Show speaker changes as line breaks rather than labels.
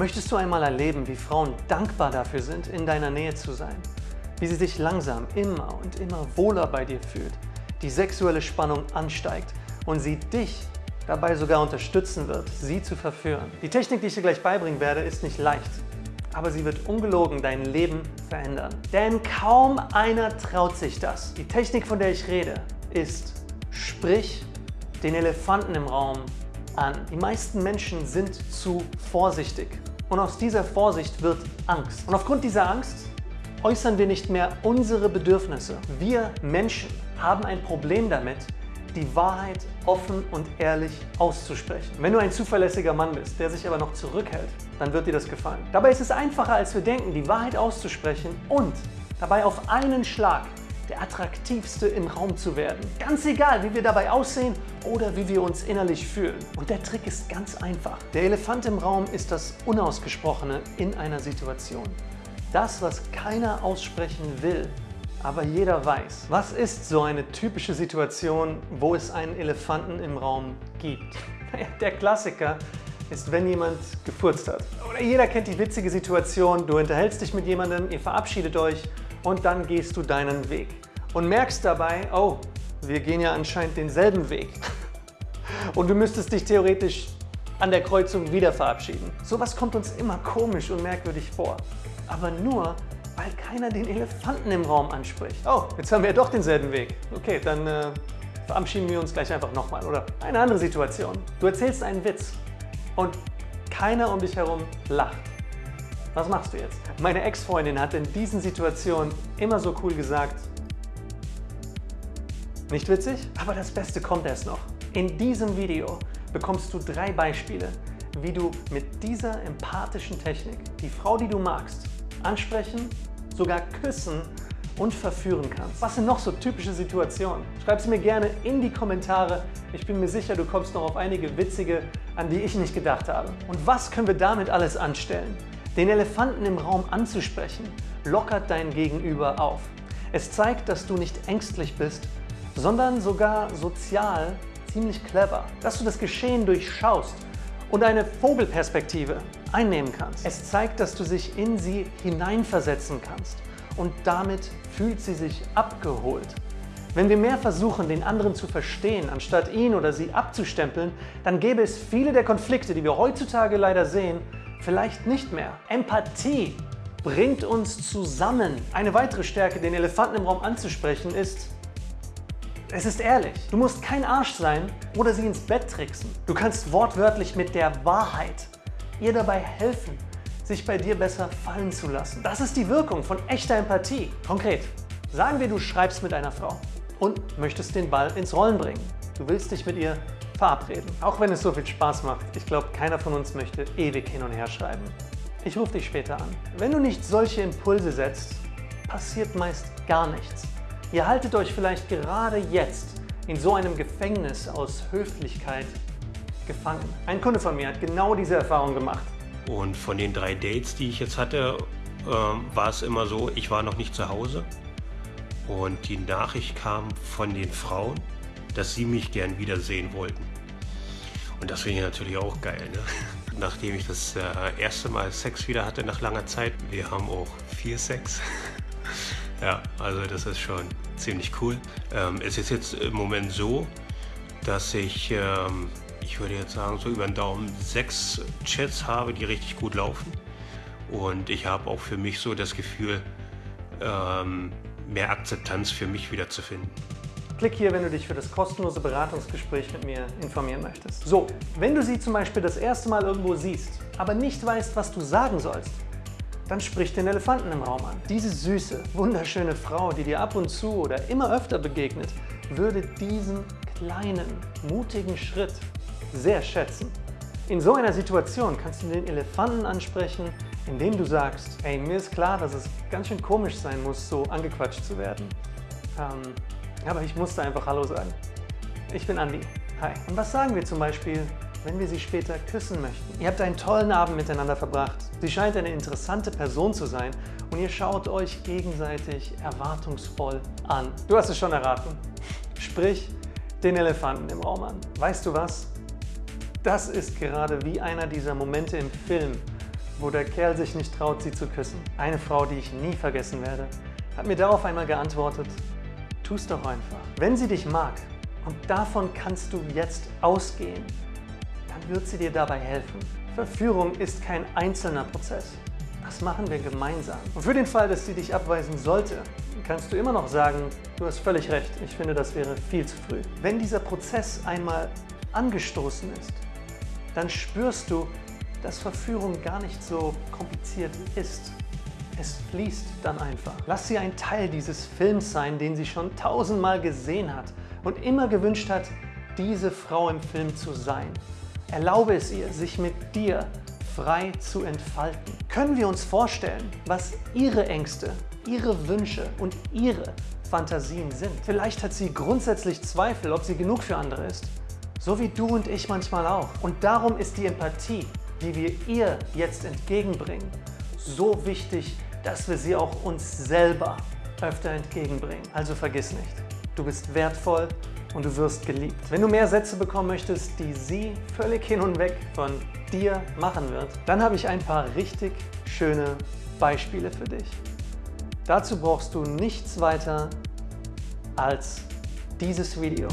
Möchtest du einmal erleben, wie Frauen dankbar dafür sind, in deiner Nähe zu sein? Wie sie sich langsam immer und immer wohler bei dir fühlt, die sexuelle Spannung ansteigt und sie dich dabei sogar unterstützen wird, sie zu verführen. Die Technik, die ich dir gleich beibringen werde, ist nicht leicht, aber sie wird ungelogen dein Leben verändern. Denn kaum einer traut sich das. Die Technik, von der ich rede, ist, sprich den Elefanten im Raum an. Die meisten Menschen sind zu vorsichtig und aus dieser Vorsicht wird Angst. Und aufgrund dieser Angst äußern wir nicht mehr unsere Bedürfnisse. Wir Menschen haben ein Problem damit, die Wahrheit offen und ehrlich auszusprechen. Wenn du ein zuverlässiger Mann bist, der sich aber noch zurückhält, dann wird dir das gefallen. Dabei ist es einfacher, als wir denken, die Wahrheit auszusprechen und dabei auf einen Schlag der attraktivste im Raum zu werden. Ganz egal, wie wir dabei aussehen oder wie wir uns innerlich fühlen. Und der Trick ist ganz einfach. Der Elefant im Raum ist das Unausgesprochene in einer Situation. Das, was keiner aussprechen will, aber jeder weiß. Was ist so eine typische Situation, wo es einen Elefanten im Raum gibt? Der Klassiker ist, wenn jemand gefurzt hat. Oder jeder kennt die witzige Situation, du unterhältst dich mit jemandem, ihr verabschiedet euch und dann gehst du deinen Weg. Und merkst dabei, oh, wir gehen ja anscheinend denselben Weg. Und du müsstest dich theoretisch an der Kreuzung wieder verabschieden. Sowas kommt uns immer komisch und merkwürdig vor. Aber nur, weil keiner den Elefanten im Raum anspricht. Oh, jetzt haben wir ja doch denselben Weg. Okay, dann äh, verabschieden wir uns gleich einfach nochmal. Oder eine andere Situation. Du erzählst einen Witz und keiner um dich herum lacht. Was machst du jetzt? Meine Ex-Freundin hat in diesen Situationen immer so cool gesagt, nicht witzig? Aber das Beste kommt erst noch. In diesem Video bekommst du drei Beispiele, wie du mit dieser empathischen Technik die Frau, die du magst, ansprechen, sogar küssen und verführen kannst. Was sind noch so typische Situationen? Schreib sie mir gerne in die Kommentare. Ich bin mir sicher, du kommst noch auf einige witzige, an die ich nicht gedacht habe. Und was können wir damit alles anstellen? Den Elefanten im Raum anzusprechen, lockert dein Gegenüber auf. Es zeigt, dass du nicht ängstlich bist, sondern sogar sozial ziemlich clever. Dass du das Geschehen durchschaust und eine Vogelperspektive einnehmen kannst. Es zeigt, dass du dich in sie hineinversetzen kannst und damit fühlt sie sich abgeholt. Wenn wir mehr versuchen, den anderen zu verstehen, anstatt ihn oder sie abzustempeln, dann gäbe es viele der Konflikte, die wir heutzutage leider sehen, vielleicht nicht mehr. Empathie bringt uns zusammen. Eine weitere Stärke, den Elefanten im Raum anzusprechen, ist, es ist ehrlich. Du musst kein Arsch sein oder sie ins Bett tricksen. Du kannst wortwörtlich mit der Wahrheit ihr dabei helfen, sich bei dir besser fallen zu lassen. Das ist die Wirkung von echter Empathie. Konkret, sagen wir, du schreibst mit einer Frau und möchtest den Ball ins Rollen bringen. Du willst dich mit ihr verabreden. Auch wenn es so viel Spaß macht, ich glaube, keiner von uns möchte ewig hin und her schreiben. Ich rufe dich später an. Wenn du nicht solche Impulse setzt, passiert meist gar nichts. Ihr haltet euch vielleicht gerade jetzt in so einem Gefängnis aus Höflichkeit gefangen. Ein Kunde von mir hat genau diese Erfahrung gemacht.
Und von den drei Dates, die ich jetzt hatte, äh, war es immer so, ich war noch nicht zu Hause. Und die Nachricht kam von den Frauen, dass sie mich gern wiedersehen wollten. Und das finde ich natürlich auch geil. Ne? Nachdem ich das äh, erste Mal Sex wieder hatte nach langer Zeit, wir haben auch viel Sex. ja, also das ist schon ziemlich cool. Ähm, es ist jetzt im Moment so, dass ich ähm, ich würde jetzt sagen, so über den Daumen sechs Chats habe, die richtig gut laufen. Und ich habe auch für mich so das Gefühl, ähm, mehr Akzeptanz für mich wiederzufinden.
Klick hier, wenn du dich für das kostenlose Beratungsgespräch mit mir informieren möchtest. So, wenn du sie zum Beispiel das erste Mal irgendwo siehst, aber nicht weißt, was du sagen sollst, dann sprich den Elefanten im Raum an. Diese süße, wunderschöne Frau, die dir ab und zu oder immer öfter begegnet, würde diesen kleinen, mutigen Schritt sehr schätzen. In so einer Situation kannst du den Elefanten ansprechen, indem du sagst, ey, mir ist klar, dass es ganz schön komisch sein muss, so angequatscht zu werden. Ähm, aber ich musste einfach Hallo sagen. Ich bin Andi. Hi. Und was sagen wir zum Beispiel, wenn wir sie später küssen möchten? Ihr habt einen tollen Abend miteinander verbracht. Sie scheint eine interessante Person zu sein und ihr schaut euch gegenseitig erwartungsvoll an. Du hast es schon erraten. Sprich den Elefanten im Raum an. Weißt du was? Das ist gerade wie einer dieser Momente im Film, wo der Kerl sich nicht traut, sie zu küssen. Eine Frau, die ich nie vergessen werde, hat mir darauf einmal geantwortet, tu's doch einfach. Wenn sie dich mag, und davon kannst du jetzt ausgehen, dann wird sie dir dabei helfen. Verführung ist kein einzelner Prozess. Das machen wir gemeinsam. Und für den Fall, dass sie dich abweisen sollte, kannst du immer noch sagen, du hast völlig recht, ich finde, das wäre viel zu früh. Wenn dieser Prozess einmal angestoßen ist, dann spürst du, dass Verführung gar nicht so kompliziert ist. Es fließt dann einfach. Lass sie ein Teil dieses Films sein, den sie schon tausendmal gesehen hat und immer gewünscht hat, diese Frau im Film zu sein. Erlaube es ihr, sich mit dir frei zu entfalten. Können wir uns vorstellen, was ihre Ängste, ihre Wünsche und ihre Fantasien sind? Vielleicht hat sie grundsätzlich Zweifel, ob sie genug für andere ist. So wie du und ich manchmal auch. Und darum ist die Empathie, die wir ihr jetzt entgegenbringen, so wichtig, dass wir sie auch uns selber öfter entgegenbringen. Also vergiss nicht, du bist wertvoll und du wirst geliebt. Wenn du mehr Sätze bekommen möchtest, die sie völlig hin und weg von dir machen wird, dann habe ich ein paar richtig schöne Beispiele für dich. Dazu brauchst du nichts weiter als dieses Video.